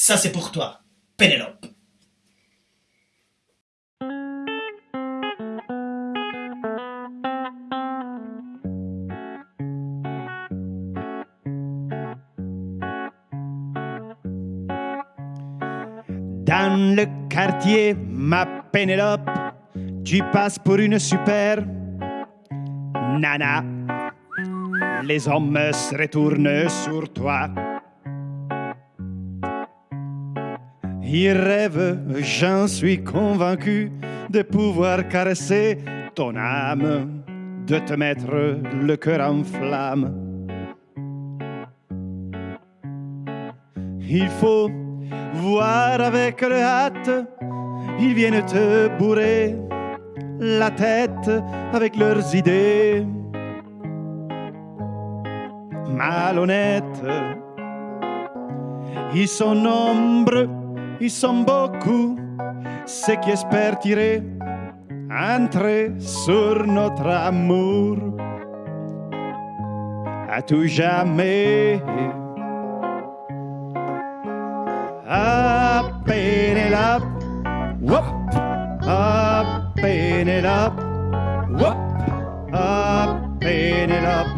Ça c'est pour toi, Pénélope. Dans le quartier, ma Pénélope, tu passes pour une super nana. Les hommes se retournent sur toi. Ils rêvent, j'en suis convaincu, de pouvoir caresser ton âme, de te mettre le cœur en flamme. Il faut voir avec le hâte, ils viennent te bourrer la tête avec leurs idées. Malhonnêtes, ils sont nombreux, ils sont beaucoup, ceux qui espèrent tirer, entrer sur notre amour. À tout jamais. Ah, Pénélope, whoop, ah, Pénélope, whoop, ah, Pénélope,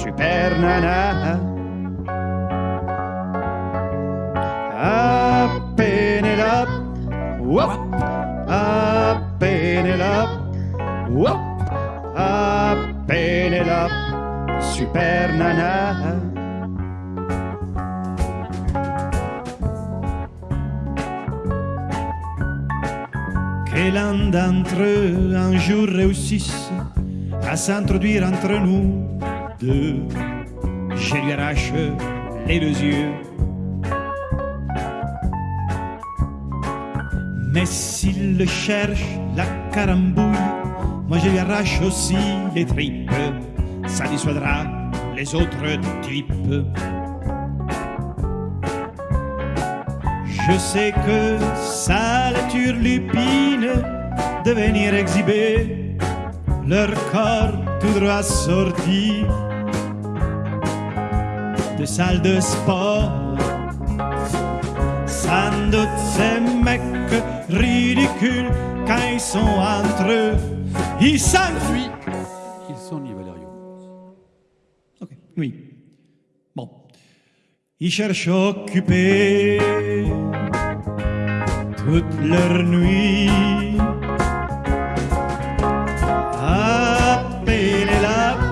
super nana. Whoop, whoop, ah, Pénélope, super nana. que l'un d'entre eux un jour réussisse à s'introduire entre nous deux. Je lui arrache les deux yeux. Mais s'il cherche, la carambouille, moi je lui arrache aussi les tripes. Ça dissuadera les autres types. Je sais que ça les turlupine de venir exhiber leur corps tout droit sorti de salle de sport. Sans doute mecs ridicules quand ils sont entre eux, ils s'enfuient. Ils sont ni Valerio. Ok, oui. Bon. Ils cherchent à occuper toute leur nuit. Ah, Pénélope,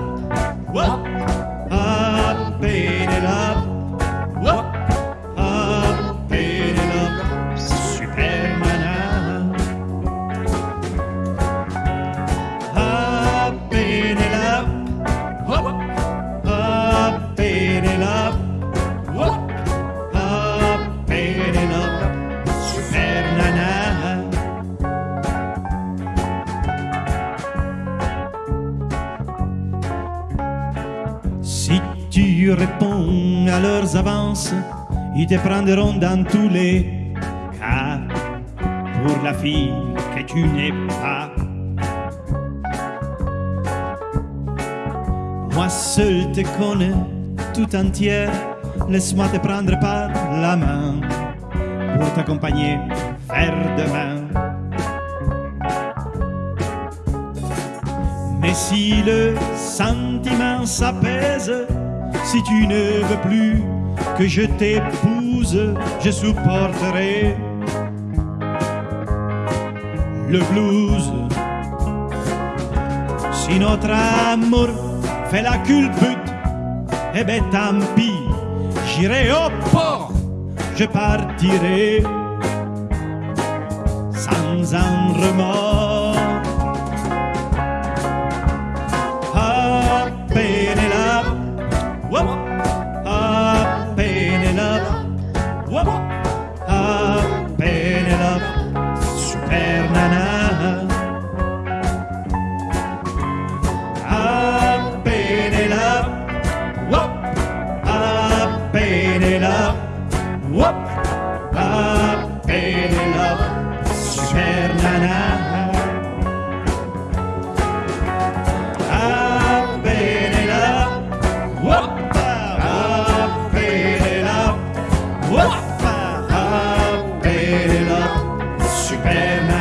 tu réponds à leurs avances, ils te prendront dans tous les cas pour la fille que tu n'es pas. Moi seul te connais tout entière, laisse-moi te prendre par la main pour t'accompagner vers demain. Mais si le sentiment s'apaise, si tu ne veux plus que je t'épouse, je supporterai le blues. Si notre amour fait la culbute, eh ben tant pis, j'irai au port, je partirai sans un remords. Amen.